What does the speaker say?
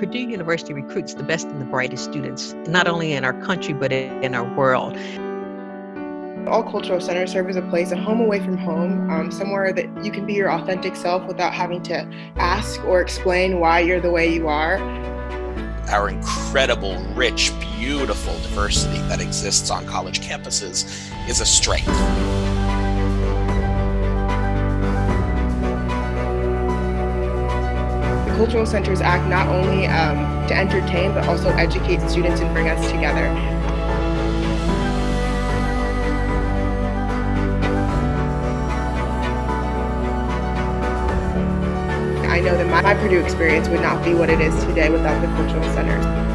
Purdue University recruits the best and the brightest students, not only in our country, but in our world. All cultural centers serve as a place, a home away from home, um, somewhere that you can be your authentic self without having to ask or explain why you're the way you are. Our incredible, rich, beautiful diversity that exists on college campuses is a strength. Cultural centers act not only um, to entertain, but also educate students and bring us together. I know that my, my Purdue experience would not be what it is today without the cultural centers.